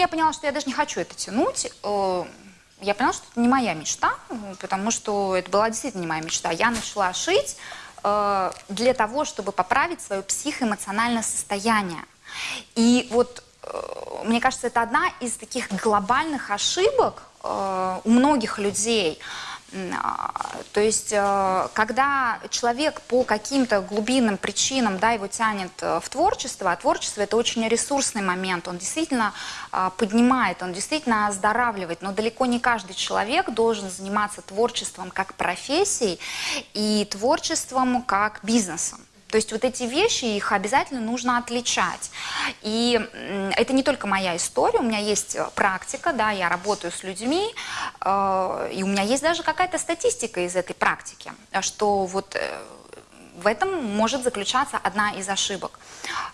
я поняла, что я даже не хочу это тянуть. Э, Я поняла, что это не моя мечта, потому что это была действительно не моя мечта. Я начала шить э, для того, чтобы поправить свое психоэмоциональное состояние. И вот э, мне кажется, это одна из таких глобальных ошибок у многих людей. А, То есть, э, когда человек по каким-то глубинным причинам, да, его тянет э, в творчество, а творчество это очень ресурсный момент, он действительно а, поднимает, он действительно оздоравливает, но далеко не каждый человек должен заниматься творчеством как профессией и творчеством как бизнесом. То есть вот эти вещи, их обязательно нужно отличать. И это не только моя история, у меня есть э, практика, да, я работаю с людьми, э, и у меня есть даже какая-то статистика из этой практики, что вот э, в этом может заключаться одна из ошибок.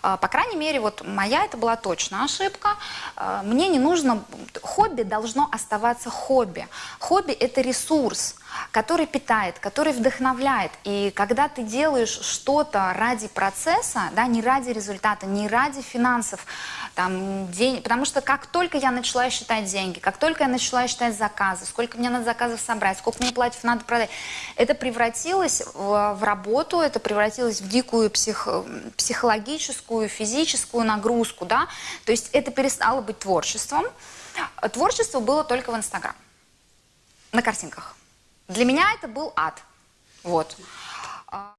Э, По крайней мере, вот моя это была точно ошибка. Э, Мне не нужно... Хобби должно оставаться хобби. Хобби – это ресурс, который питает, который вдохновляет. И когда ты делаешь что-то ради процесса, да, не ради результата, не ради финансов, там, день... потому что как только я начала считать деньги, как только я начала считать заказы, сколько мне надо заказов собрать, сколько мне платьев надо продать, это превратилось в, в работу, это превратилось в дикую псих... психологическую, физическую нагрузку, да, то есть это перестало быть творчеством. Творчество было только в Инстаграм, на картинках. Для меня это был ад. Вот.